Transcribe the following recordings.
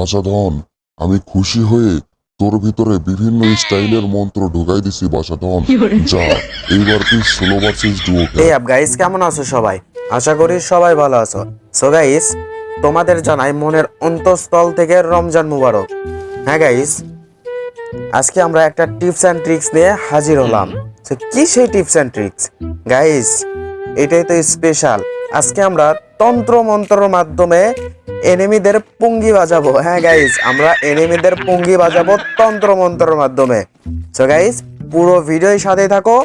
বাসাধন। আমি খুশি হয়ে তোর ভিতরে বিভিন্ন স্টাইলের মন্ত্র ঢুকাই দিছি বাসাধন। যা এইবার তুই ষোলো ভার্সেস ডুও আপ গাইস কেমন আছো সবাই? আশা করি সবাই ভালো আছো। সো গাইস তোমাদের জানাই মনের অন্তঃস্থল থেকে রমজান মুবারক। হ্যাঁ গাইস আজকে আমরা একটা টিপস অ্যান্ড ট্রিক্স নিয়ে হাজির হলাম। তো কি সেই টিপস অ্যান্ড ট্রিক্স গাইস এটাই তো স্পেশাল আজকে আমরা তন্ত্র মন্ত্রর মাধ্যমে এনিমিদের পুঙ্গি বাজাবো। হ্যাঁ গাইস আমরা এনিমিদের পুঙ্গি বাজাবো তন্ত্র মন্ত্রের মাধ্যমে। সো গাইস পুরো ভিডিওর সাথে থাকো।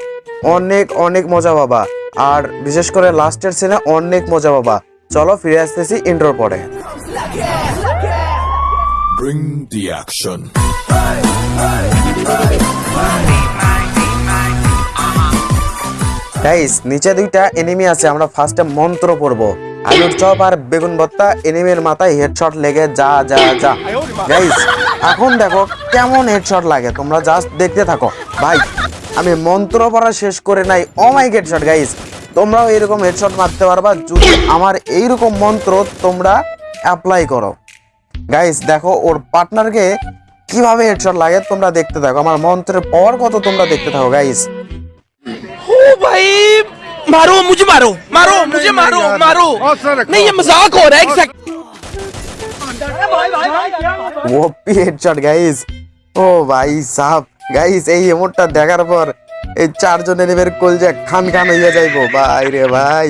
অনেক অনেক মজা পাবা। আর বিশেষ করে লাস্টের সিনে অনেক মজা পাবা। চলো ফিরে আসতেছি ইন্ট্রোর পরে। Bring the action. গাইস নিচে দুইটা এনিমি আছে আমরা ফার্স্টে মন্ত্র পড়ব। আলুর চপ আর বেগুন ভর্তা, এনিমের মাথায় হেডশট লেগে যা যা যা। গাইস এখন দেখো কেমন হেডশট লাগে। তোমরা জাস্ট দেখতে থাকো। ভাই, আমি মন্ত্র পড়া শেষ করে নাই। অমাইক হেডশট গাইস তোমরাও এরকম হেডশট মারতে পারবা। যদি আমার এইরকম মন্ত্র তোমরা অ্যাপ্লাই করো। গাইস দেখো, ওর পার্টনারকে কীভাবে হেডশট লাগে তোমরা দেখতে থাকো। আমার মন্ত্রের পাওয়ার কত তোমরা দেখতে থাকো গাইস ও ভাই मारो मुझे मारो मारो मुझे मारो मारो नहीं ये मजाक हो रहा है एक सेकंड ওপি হেডশট গাইস ও ভাই সাহ গাইস এই এমনটা দেখার পর এই চারজন এনিমের কলজা খান খান হইয়া যাইবো ভাই রে ভাই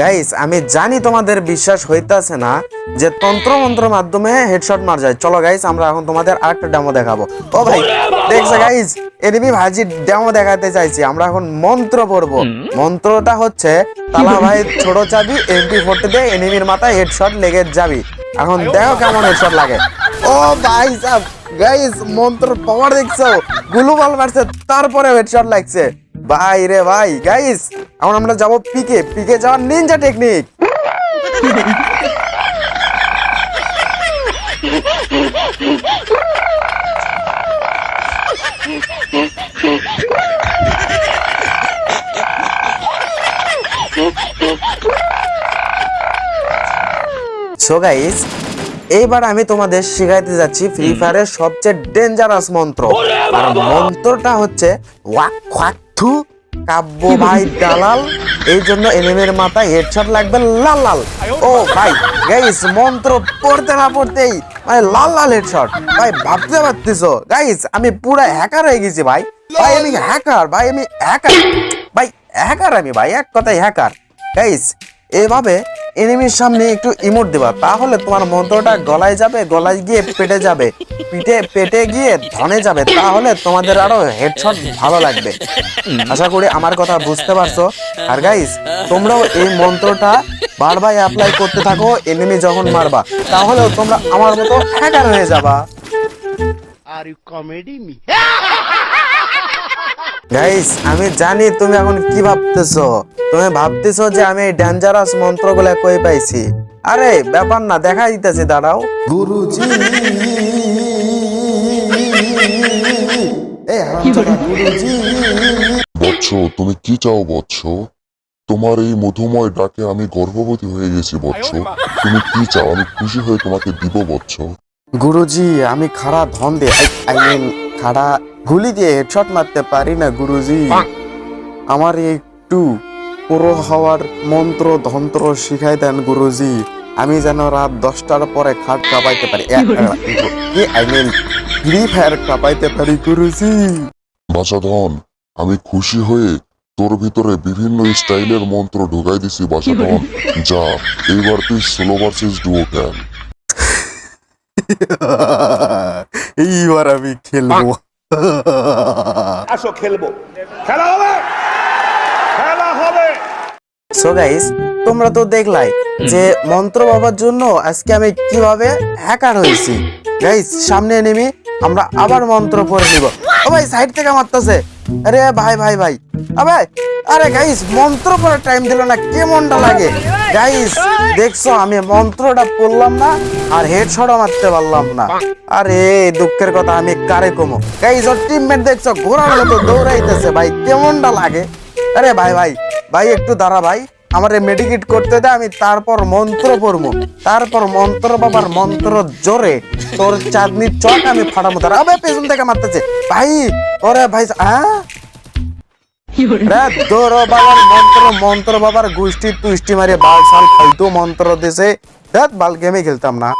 গাইস আমি জানি তোমাদের বিশ্বাস হইতাছে না যে তন্ত্র মন্ত্র মাধ্যমে হেডশট মার যায়। চলো গাইস আমরা এখন তোমাদের আরেকটা ডেমো দেখাবো। ও ভাই দেখছ গাইস এনিমি ভাজি ডেমো দেখাতে চাইছি। আমরা এখন মন্ত্র পড়ব। মন্ত্রটা হচ্ছে তালা ভাই ছোট চাবি এমপি ফোর্টি দিয়ে এনিমির মাথায় হেডশট লেগে যাবি। এখন দেখো কেমন হেডশট লাগে। ও ভাই সাহ গাইস মন্ত্র পাওয়ার দেখছ। গ্লোবাল মারছে তারপরে হেডশট লাগছে। ভাই রে ভাই গাইস এখন আমরা যাব পিকে। পিকে যাওয়ার নিনজা টেকনিক সো গাইস এইবার আমি তোমাদের শেখাইতে যাচ্ছি ফ্রি ফায়ারের সবচেয়ে ডেঞ্জারাস মন্ত্র। আর মন্ত্রটা হচ্ছে ওয়াক খোয়াক থু কাব্য ভাই দালাল, এই জন্য এনিমের মাথায় হেডশট লাগবে লাল লাল। ও ভাই গাইস মন্ত্র পড়তে না পড়তেই মানে লাল লাল হেডশট ভাই, ভাবতে পারতেছো গাইস আমি পুরো হ্যাকার হয়ে গেছি ভাই। ভাই, আমি হ্যাকার ভাই, আমি হ্যাকার ভাই হ্যাকার আমি, ভাই, এক কথায় হ্যাকার গাইস এভাবে এনিমির সামনে একটু ইমোট দেবা, তাহলে তোমার মন্ত্রটা গলায় যাবে, গলায় গিয়ে পেটে যাবে। পিঠে, পেটে গিয়ে ধনে যাবে, তাহলে তোমাদের আরও হেডশট ভালো লাগবে। আশা করি আমার কথা বুঝতে পারছ। আর গাইস তোমরাও এই মন্ত্রটা বারবার অ্যাপ্লাই করতে থাকো এনিমি যখন মারবা তাহলে তোমরা আমার মতো হ্যাকার হয়ে যাবা। গাইস আমি জানি তুমি এখন কি ভাবতেছো। তুমি ভাবতেছো যে আমি এই ডেঞ্জারাস মন্ত্রগুলো কই পাইছি। আরে ব্যাপার না দেখা দিতেছি দাঁড়াও। গুরুজি এ বৎস তুমি কি চাও বৎস? তোমার এই মধুময় ডাকে আমি গর্ভবতী হয়ে গেছি বৎস। তুমি কি চাও? আমি খুশি হয়ে তোমাকে দিব বৎস। গুরুজি আমি খাড়া ধন দিয়ে আই মিন খাড়া গুলি দিয়ে হেডশট মারতে পারি না গুরুজি। আমার একটু পুরো হওয়ার মন্ত্র ধন্ত্র শিখাই দেন গুরুজি। আমি যেন রাত দশটার পরে খাট কাঁপাইতে পারি। আই মিন ফ্রি ফায়ার কাঁপাইতে পারি গুরুজি। বাসাধন আমি খুশি হয়ে তোর ভিতরে বিভিন্ন স্টাইলের মন্ত্র ঢুকাই দিছি বাসাধন। যা এইবার তুই ষোলো ভার্সেস ডুও খেল এইবার আমি খেলব। আসো খেলব। খেলা হবে? খেলা হবে। সো গাইস তোমরা তো দেখলাই যে মন্ত্র বাবার জন্য আজকে আমি কীভাবে হ্যাকার হয়েছি। গাইস সামনে নেমে আমরা আবার মন্ত্র পড়ে নিব। ও ভাই সাইড থেকে মারতেছে। আরে ভাই ভাই ভাই। আরে দৌড়াইতেছে, ভাই কেমনটা লাগে? আরে ভাই ভাই ভাই, একটু দাঁড়া ভাই, আমার মেডিকেট করতে দে, আমি তারপর মন্ত্র পড়ব তারপর মন্ত্র বাবার মন্ত্র জোরে, তোর চাঁদনি চক আমি ফাটাবো তার পেছন থেকে মারতেছে। ভাই, ওরে ভাই হ্যাঁ ধরো বাবার মন্ত্র মন্ত্র বাবার গোষ্ঠী তুষ্টি মারে বাল সাল ফালতু মন্ত্র দিছে। রাত বাল গেমে খেলতাম না।